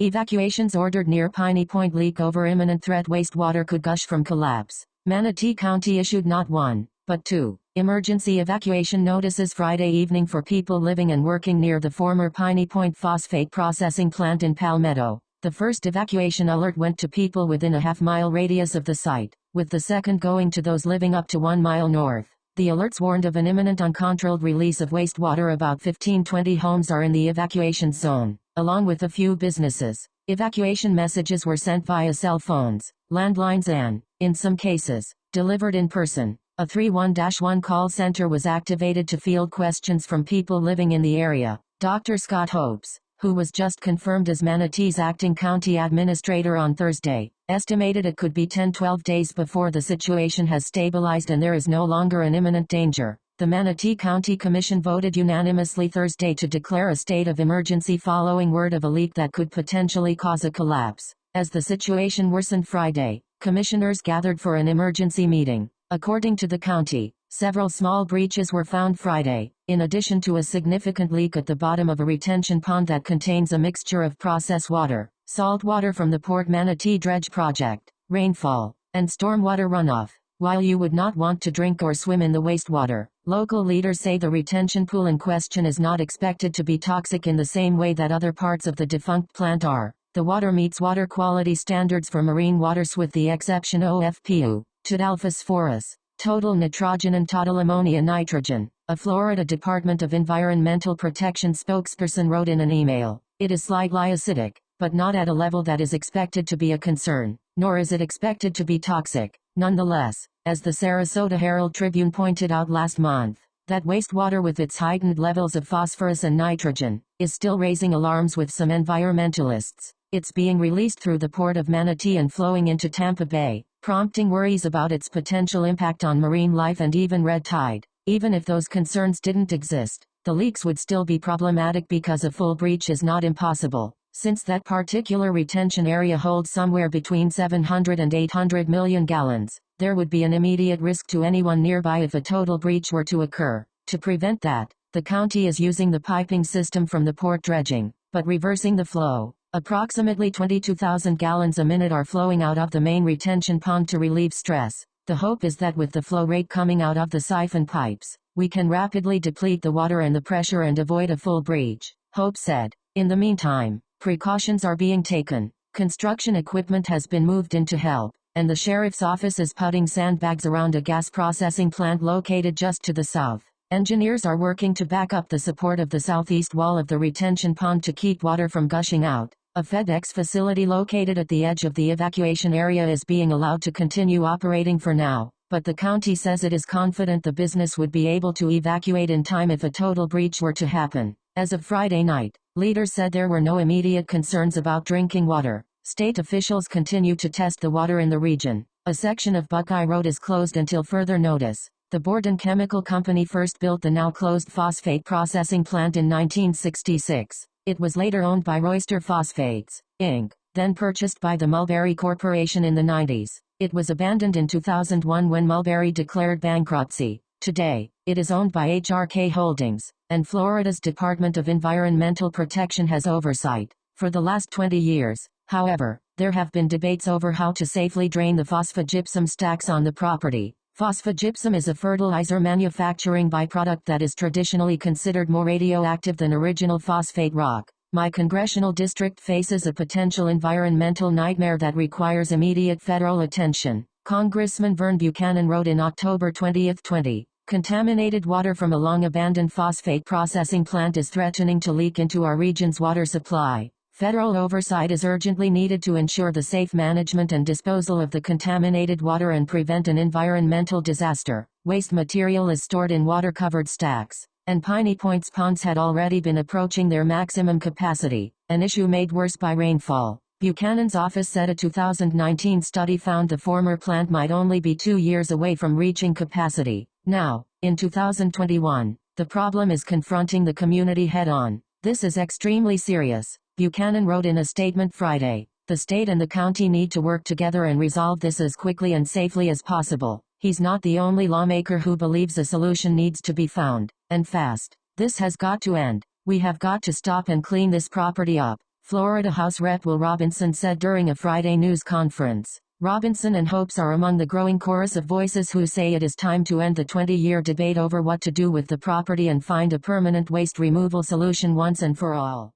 Evacuations ordered near Piney Point leak over imminent threat wastewater could gush from collapse. Manatee County issued not one, but two emergency evacuation notices Friday evening for people living and working near the former Piney Point phosphate processing plant in Palmetto. The first evacuation alert went to people within a half-mile radius of the site, with the second going to those living up to one mile north. The alerts warned of an imminent uncontrolled release of wastewater about 15-20 homes are in the evacuation zone, along with a few businesses. Evacuation messages were sent via cell phones, landlines and, in some cases, delivered in person. A 31-1 call center was activated to field questions from people living in the area. Dr. Scott Hopes, who was just confirmed as Manatee's acting county administrator on Thursday, estimated it could be 10-12 days before the situation has stabilized and there is no longer an imminent danger. The Manatee County Commission voted unanimously Thursday to declare a state of emergency following word of a leak that could potentially cause a collapse. As the situation worsened Friday, commissioners gathered for an emergency meeting. According to the county, Several small breaches were found Friday, in addition to a significant leak at the bottom of a retention pond that contains a mixture of process water, salt water from the Port Manatee Dredge Project, rainfall, and stormwater runoff. While you would not want to drink or swim in the wastewater, local leaders say the retention pool in question is not expected to be toxic in the same way that other parts of the defunct plant are. The water meets water quality standards for marine waters with the exception OFPU, total phosphorus, total nitrogen and total ammonia nitrogen. A Florida Department of Environmental Protection spokesperson wrote in an email, it is slightly acidic, but not at a level that is expected to be a concern, nor is it expected to be toxic. Nonetheless, as the Sarasota Herald Tribune pointed out last month, that wastewater with its heightened levels of phosphorus and nitrogen, is still raising alarms with some environmentalists. It's being released through the port of Manatee and flowing into Tampa Bay, prompting worries about its potential impact on marine life and even red tide. Even if those concerns didn't exist, the leaks would still be problematic because a full breach is not impossible, since that particular retention area holds somewhere between 700 and 800 million gallons. There would be an immediate risk to anyone nearby if a total breach were to occur. To prevent that, the county is using the piping system from the port dredging, but reversing the flow. Approximately 22,000 gallons a minute are flowing out of the main retention pond to relieve stress. The hope is that with the flow rate coming out of the siphon pipes, we can rapidly deplete the water and the pressure and avoid a full breach, Hope said. In the meantime, precautions are being taken. Construction equipment has been moved in to help, and the sheriff's office is putting sandbags around a gas processing plant located just to the south. Engineers are working to back up the support of the southeast wall of the retention pond to keep water from gushing out. A FedEx facility located at the edge of the evacuation area is being allowed to continue operating for now, but the county says it is confident the business would be able to evacuate in time if a total breach were to happen. As of Friday night, leaders said there were no immediate concerns about drinking water. State officials continue to test the water in the region. A section of Buckeye Road is closed until further notice. The Borden Chemical Company first built the now closed phosphate processing plant in 1966. It was later owned by Royster Phosphates, Inc., then purchased by the Mulberry Corporation in the 90s. It was abandoned in 2001 when Mulberry declared bankruptcy. Today, it is owned by HRK Holdings, and Florida's Department of Environmental Protection has oversight. For the last 20 years, however, there have been debates over how to safely drain the phosphogypsum stacks on the property. Phosphogypsum is a fertilizer manufacturing byproduct that is traditionally considered more radioactive than original phosphate rock. My congressional district faces a potential environmental nightmare that requires immediate federal attention. Congressman Vern Buchanan wrote in October 2020, Contaminated water from a long-abandoned phosphate processing plant is threatening to leak into our region's water supply. Federal oversight is urgently needed to ensure the safe management and disposal of the contaminated water and prevent an environmental disaster. Waste material is stored in water-covered stacks, and Piney Point's ponds had already been approaching their maximum capacity, an issue made worse by rainfall. Buchanan's office said a 2019 study found the former plant might only be two years away from reaching capacity. Now, in 2021, the problem is confronting the community head-on. This is extremely serious. Buchanan wrote in a statement Friday, the state and the county need to work together and resolve this as quickly and safely as possible. He's not the only lawmaker who believes a solution needs to be found, and fast. This has got to end. We have got to stop and clean this property up. Florida House Rep Will Robinson said during a Friday news conference. Robinson and Hopes are among the growing chorus of voices who say it is time to end the 20-year debate over what to do with the property and find a permanent waste removal solution once and for all.